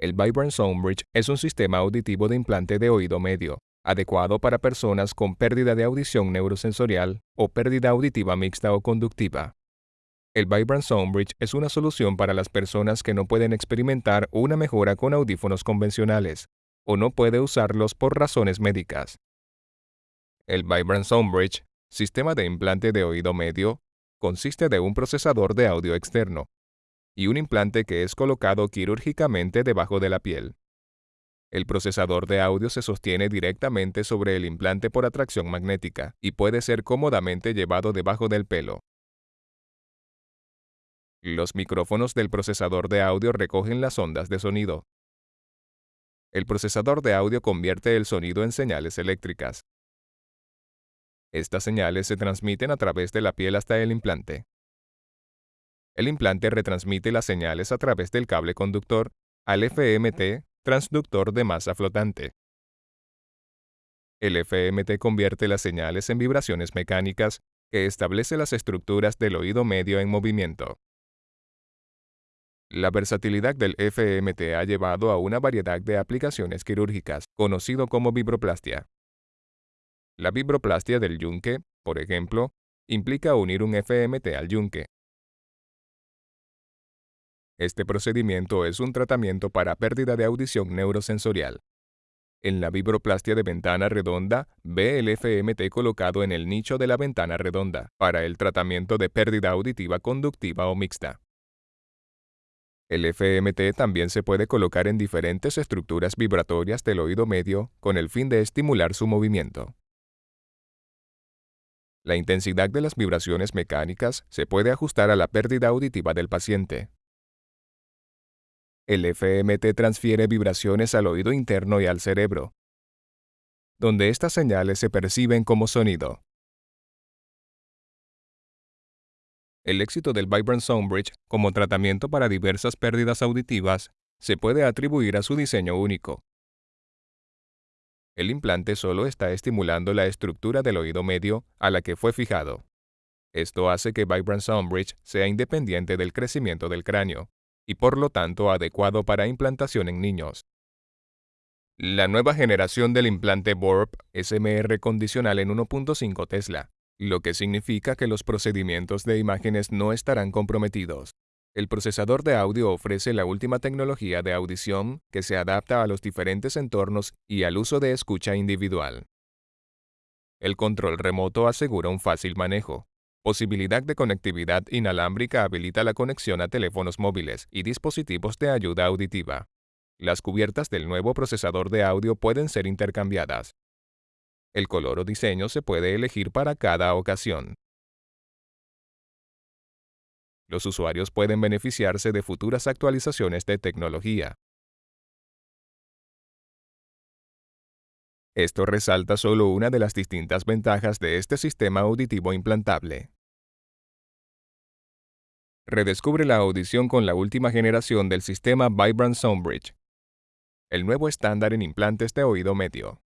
El Vibrant Sound Bridge es un sistema auditivo de implante de oído medio, adecuado para personas con pérdida de audición neurosensorial o pérdida auditiva mixta o conductiva. El Vibrant Sound Bridge es una solución para las personas que no pueden experimentar una mejora con audífonos convencionales o no puede usarlos por razones médicas. El Vibrant Sound Bridge, sistema de implante de oído medio, consiste de un procesador de audio externo, y un implante que es colocado quirúrgicamente debajo de la piel. El procesador de audio se sostiene directamente sobre el implante por atracción magnética y puede ser cómodamente llevado debajo del pelo. Los micrófonos del procesador de audio recogen las ondas de sonido. El procesador de audio convierte el sonido en señales eléctricas. Estas señales se transmiten a través de la piel hasta el implante. El implante retransmite las señales a través del cable conductor al FMT, transductor de masa flotante. El FMT convierte las señales en vibraciones mecánicas que establece las estructuras del oído medio en movimiento. La versatilidad del FMT ha llevado a una variedad de aplicaciones quirúrgicas, conocido como vibroplastia. La vibroplastia del yunque, por ejemplo, implica unir un FMT al yunque, este procedimiento es un tratamiento para pérdida de audición neurosensorial. En la vibroplastia de ventana redonda, ve el FMT colocado en el nicho de la ventana redonda para el tratamiento de pérdida auditiva conductiva o mixta. El FMT también se puede colocar en diferentes estructuras vibratorias del oído medio con el fin de estimular su movimiento. La intensidad de las vibraciones mecánicas se puede ajustar a la pérdida auditiva del paciente. El FMT transfiere vibraciones al oído interno y al cerebro, donde estas señales se perciben como sonido. El éxito del Vibrant Sound Bridge como tratamiento para diversas pérdidas auditivas se puede atribuir a su diseño único. El implante solo está estimulando la estructura del oído medio a la que fue fijado. Esto hace que Vibrant Sound Bridge sea independiente del crecimiento del cráneo, y por lo tanto adecuado para implantación en niños. La nueva generación del implante BORP SMR condicional en 1.5 Tesla, lo que significa que los procedimientos de imágenes no estarán comprometidos. El procesador de audio ofrece la última tecnología de audición que se adapta a los diferentes entornos y al uso de escucha individual. El control remoto asegura un fácil manejo, Posibilidad de conectividad inalámbrica habilita la conexión a teléfonos móviles y dispositivos de ayuda auditiva. Las cubiertas del nuevo procesador de audio pueden ser intercambiadas. El color o diseño se puede elegir para cada ocasión. Los usuarios pueden beneficiarse de futuras actualizaciones de tecnología. Esto resalta solo una de las distintas ventajas de este sistema auditivo implantable. Redescubre la audición con la última generación del sistema Vibrant Soundbridge, el nuevo estándar en implantes de oído medio.